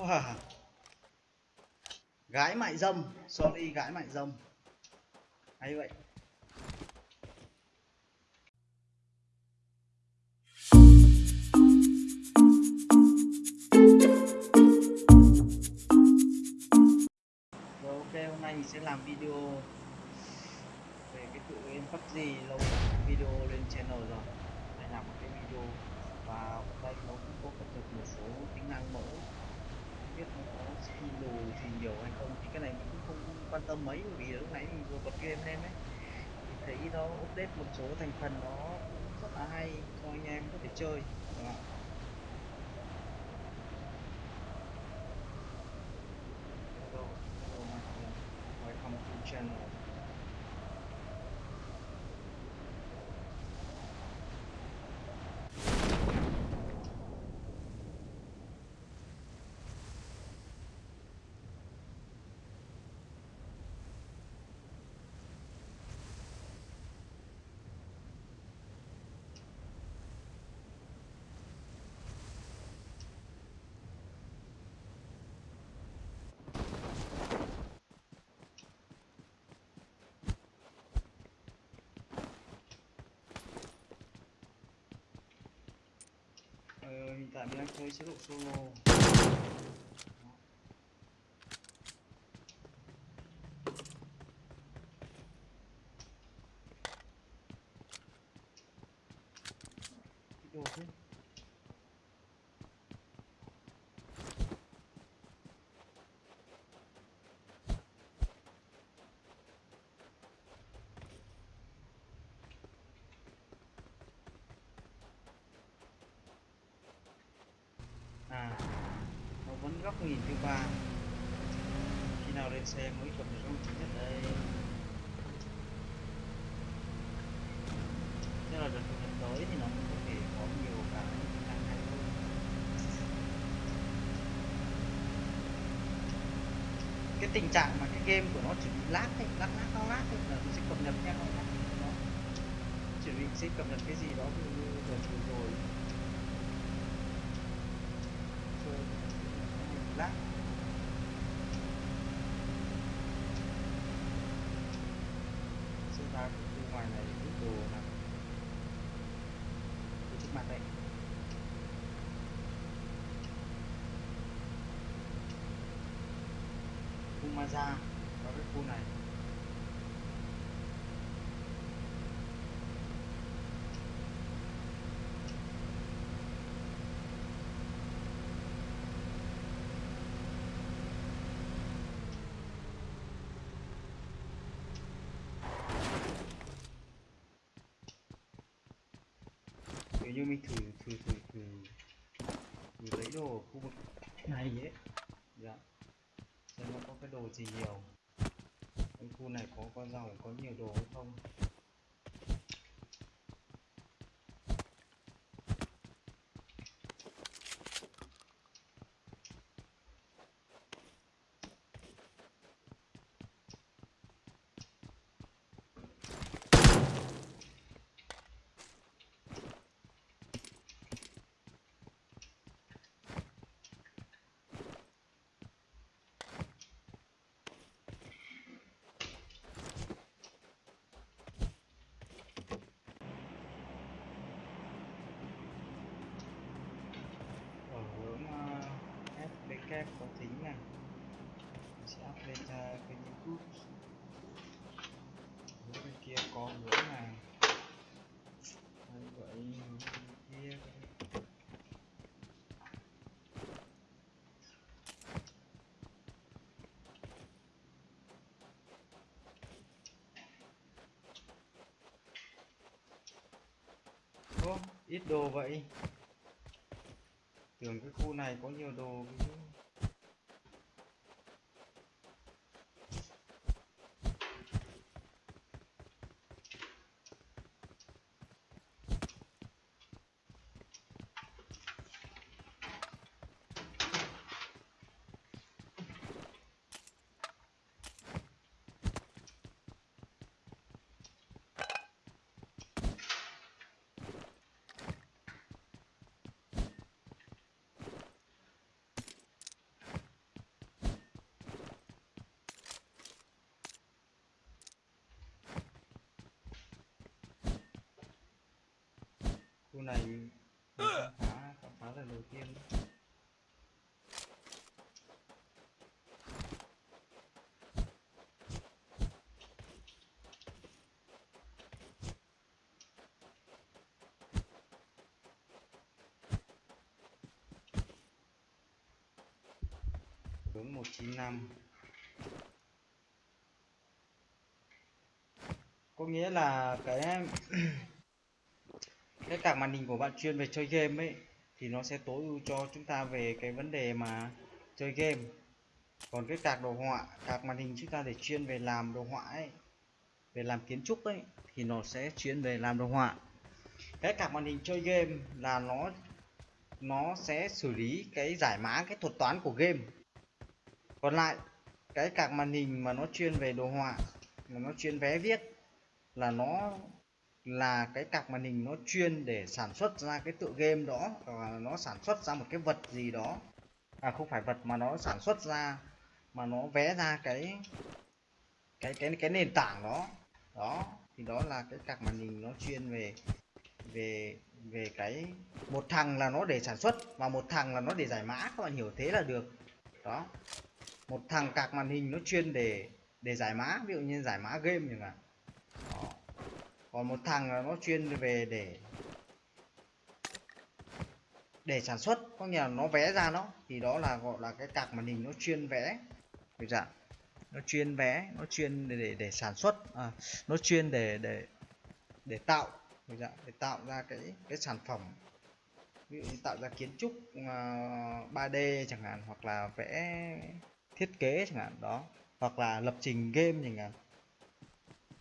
wow. gái mại dâm sorry gái mại dâm hay vậy nhiều hay không thì cái này mình cũng không quan tâm mấy vì lúc nãy mình vừa bật game lên ấy thì thấy nó update một số thành phần nó cũng rất là hay cho anh em có thể chơi đúng không? Hello, hello my friend. Welcome to channel. Ờ, hiện tại chơi chế độ solo Cái đồ thế à nó vẫn góc nhìn thứ ba khi nào lên xe mới cập nhật không chính nhất đây? Thế là đợt cập nhật tới thì nó cũng có thể có nhiều cái tính năng hơn. Cái tình trạng mà cái game của nó chỉ bị lát, ấy, lát lát lag lát ấy, là nó sẽ cập nhật theo nó nó chuẩn bị sẽ cập nhật cái gì đó ví như đợt vừa rồi chơi lát. Xem ra bên ngoài này ít đồ nằm trước mặt đây. Khu vào cái khu này. Như mình thử thử thử thử. Thử lấy đồ ở khu vực này ấy. Dạ. Xem nó có cái đồ gì nhiều. Trong khu này có con rau, có nhiều đồ hay không ở hướng uh, FBK có tính này mình sẽ up lên uh, kênh youtube hướng bên kia có hướng này như vậy kia. Ô, ít đồ vậy. Tưởng cái khu này có nhiều đồ cái khu này mình khám phá khám phá lần đầu tiên. Hướng 195 có nghĩa là cái cái card màn hình của bạn chuyên về chơi game ấy, thì nó sẽ tối ưu cho chúng ta về cái vấn đề mà chơi game. Còn cái card đồ họa card màn hình chúng ta để chuyên về làm đồ họa ấy, về làm kiến trúc ấy, thì nó sẽ chuyên về làm đồ họa. Cái card màn hình chơi game là nó nó sẽ xử lý cái giải mã, cái thuật toán của game. Còn lại, cái card màn hình mà nó chuyên về đồ họa, mà nó chuyên vé viết là nó là cái cặp màn hình nó chuyên để sản xuất ra cái tựa game đó và nó sản xuất ra một cái vật gì đó. À không phải vật mà nó sản xuất ra, mà nó vẽ ra cái cái cái cái nền tảng đó. Đó, thì đó là cái cặp màn hình nó chuyên về về về cái, một thằng là nó để sản xuất và một thằng là nó để giải mã, các bạn hiểu thế là được. Đó, một thằng cạc màn hình nó chuyên để để giải mã, ví dụ như giải mã game chẳng hạn. Đó còn một thằng là nó chuyên về để để sản xuất. Có nghĩa là nó vẽ ra nó. Thì đó là gọi là cái cạc màn hình nó chuyên vẽ. Được chưa nó chuyên vẽ nó chuyên để để, để sản xuất. À, nó chuyên để để để tạo. Được chưa? để tạo ra cái cái sản phẩm. Ví dụ như tạo ra kiến trúc à, uh, 3D chẳng hạn hoặc là vẽ thiết kế chẳng hạn đó. Hoặc là lập trình game chẳng hạn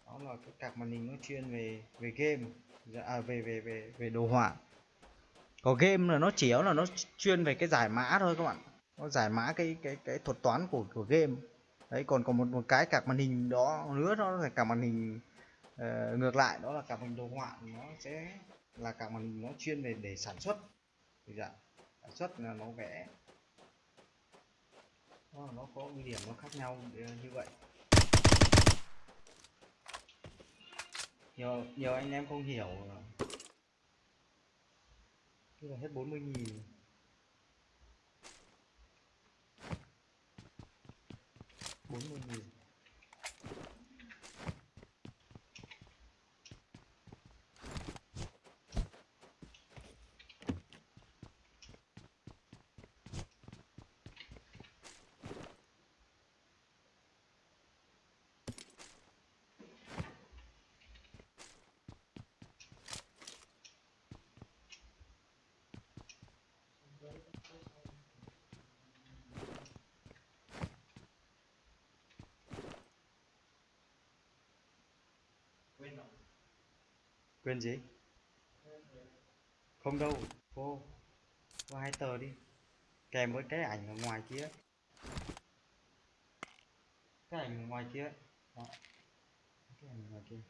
đó là cái cạc màn hình nó chuyên về về game dạ, à, về về về về đồ họa. Có game là nó chỉ là nó chuyên về cái giải mã thôi các bạn. Nó giải mã cái cái cái thuật toán của của game. Đấy còn còn một một cái cạc màn hình đó nữa đó là cả màn hình uh, ngược lại đó là cả màn hình đồ họa. Nó sẽ là cả màn hình nó chuyên về để sản xuất. Thì dạ sản xuất là nó vẽ. Nó nó có ưu điểm nó khác nhau ờ, như vậy. Nhiều nhiều anh em không hiểu. Tức là hết 40 nghìn. Bốn mươi nghìn. Quên gì? Không đâu, cô cô hai tờ đi. Kèm với cái ảnh ở ngoài kia. Cái ảnh ở ngoài kia. Đó. cái ảnh ở ngoài kia.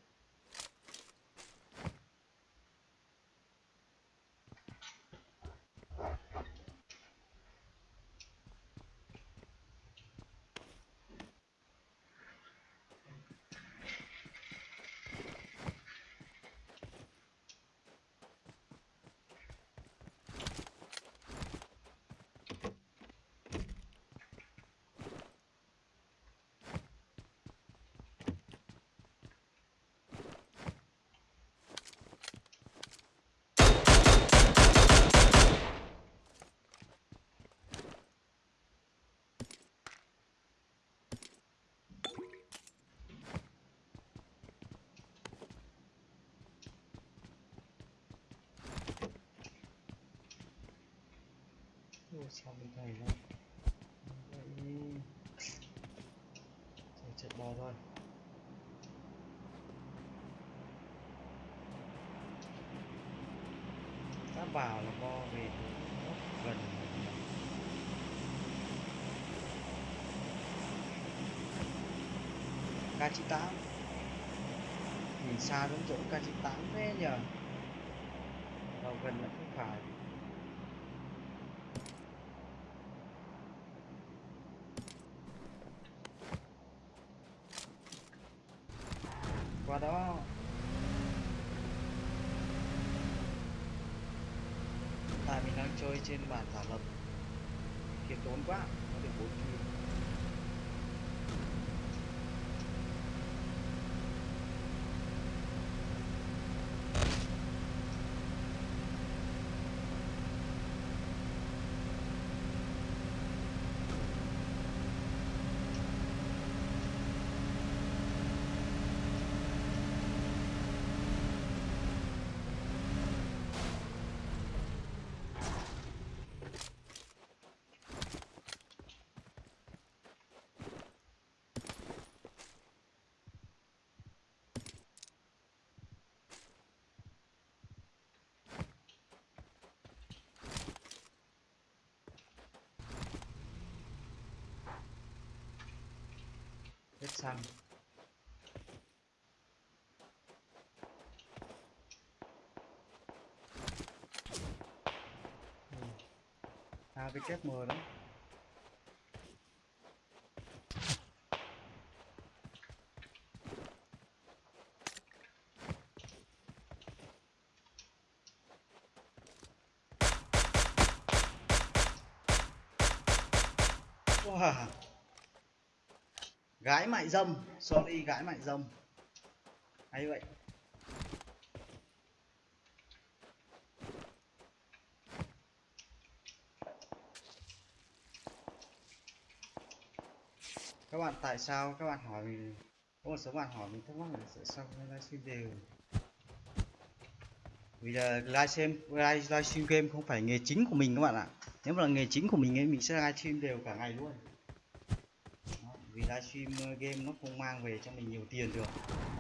Ôi, sao bên này nó vậy rồi chạy bò thôi. Đã vào là bo về nó gần. K98 nhìn xa giống chỗ K98 thế nhờ. Vào gần là không phải qua đó chơi trên bản giả lập. Khiêm tốn quá có được bốn kim xăng à cái kép mờ đó. Wow. Mại dâm, sorry gái mại dâm. Hay vậy. Các bạn tại sao các bạn hỏi mình có một số bạn hỏi mình thắc mắc là tại sao livestream đều vì là livestream live livestream game không phải nghề chính của mình các bạn ạ nếu mà là nghề chính của mình ấy mình sẽ livestream đều cả ngày luôn vì livestream ờ, game nó không mang về cho mình nhiều tiền được.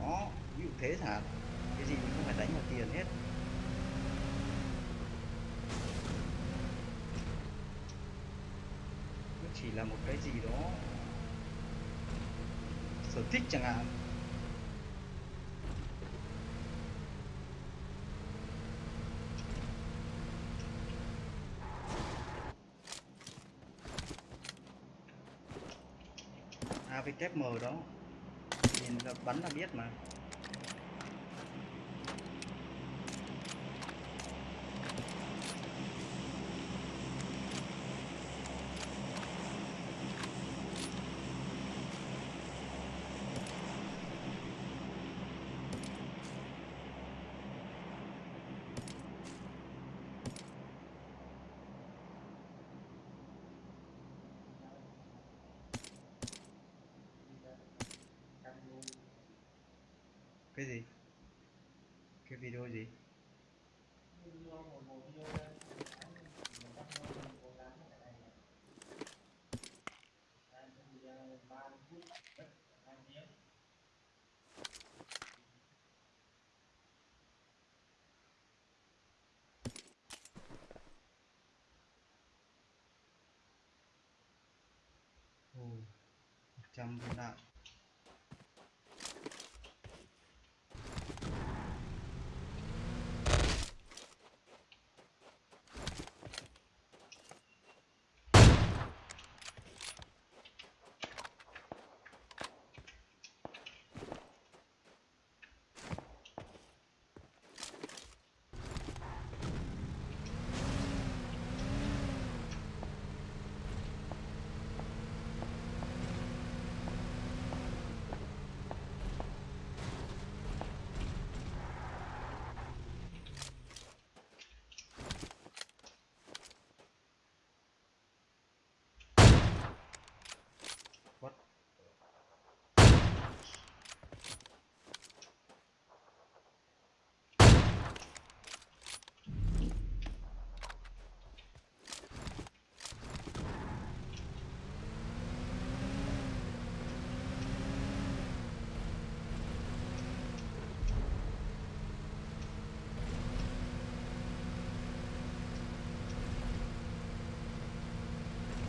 Đó, ví dụ thế thả cái gì mình không phải đánh vào tiền hết. Nó chỉ là một cái gì đó sở thích chẳng hạn. AVKM đó. Nhìn là bắn là biết mà. Cái gì? Cái video gì? Ồ, 100 viên đạn.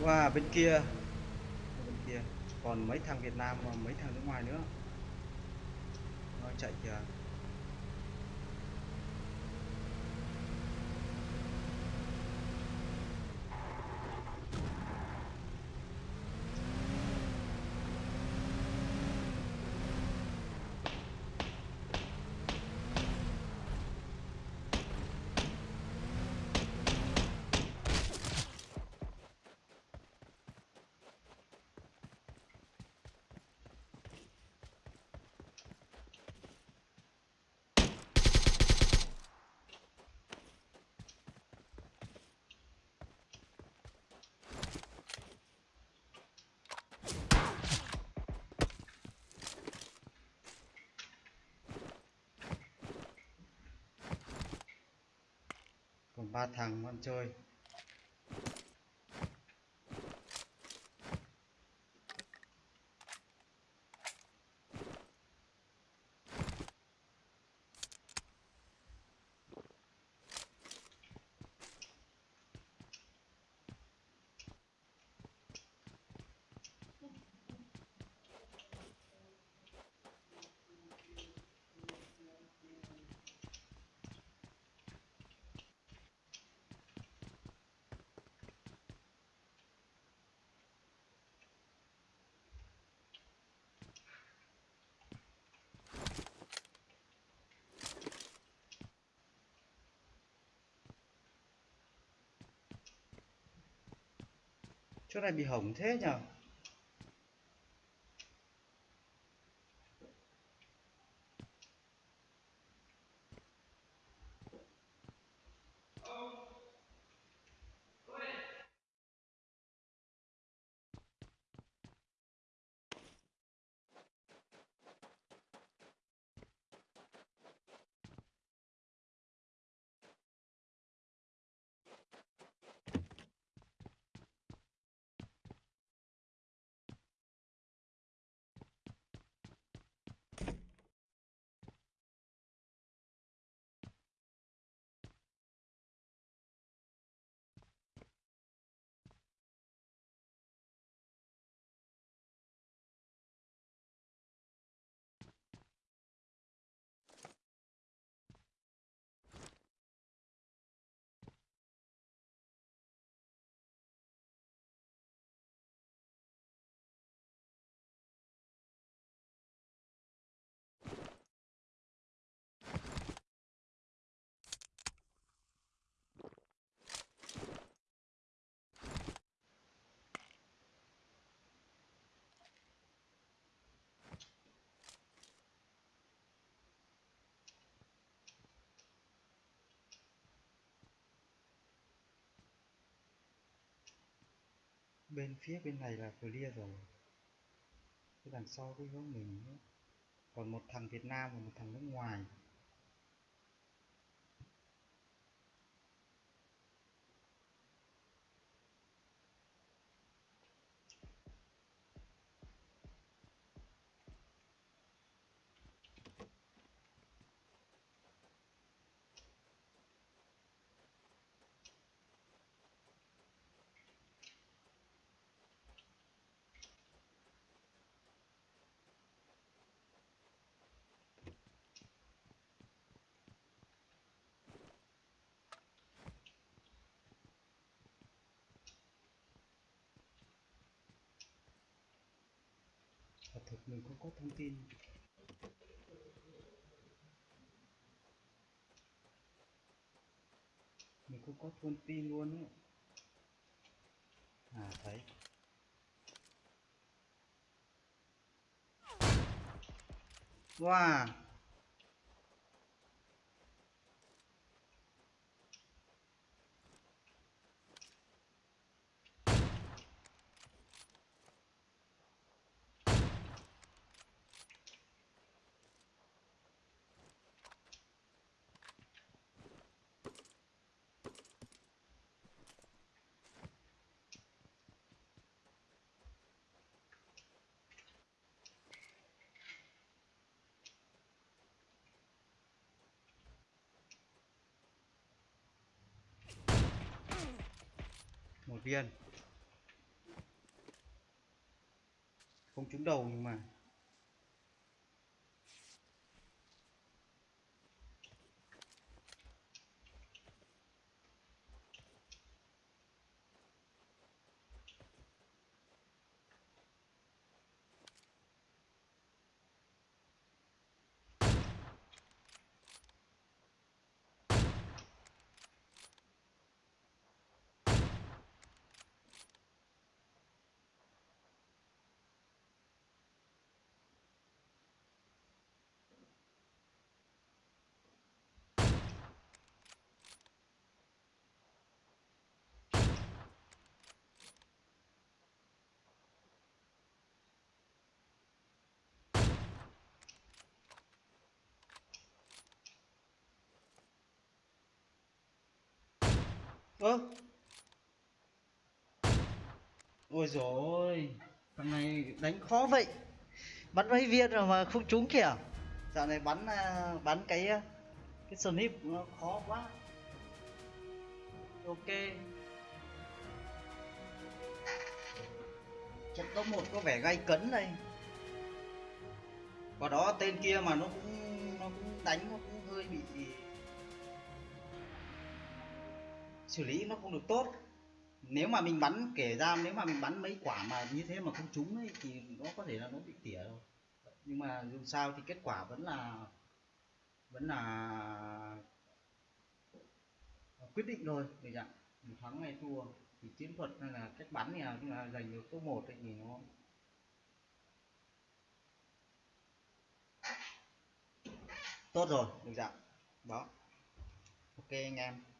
Wow, bên kia. Bên kia. Còn mấy thằng Việt Nam và mấy thằng nước ngoài nữa. Nó chạy kìa. Ba thằng con chơi. Chỗ này bị hỏng thế nhở? Bên phía bên này là clear rồi cái đằng sau cái hướng mình nữa. còn một thằng Việt Nam và một thằng nước ngoài quả thực, mình không có thông tin. Mình không có thông tin luôn ấy. À thấy. Wow. Viên. Không trúng đầu nhưng mà ơ. Ôi rồi thằng này đánh khó vậy. Bắn mấy viên rồi mà không trúng kìa. Dạo này bắn à, bắn cái à, cái snip nó khó quá. Ok. Trận top một có vẻ gay cấn đây. Và đó tên kia mà nó cũng nó cũng đánh, nó cũng hơi bị xử lý nó không được tốt. Nếu mà mình bắn kể ra nếu mà mình bắn mấy quả mà như thế mà không trúng ấy thì nó có thể là nó bị tỉa rồi nhưng mà dù sao thì kết quả vẫn là vẫn là quyết định rồi được chẳng mình thắng hay thua thì chiến thuật hay là cách bắn thì là, giành được số một thì nó tốt rồi được dạng đó. Ok anh em.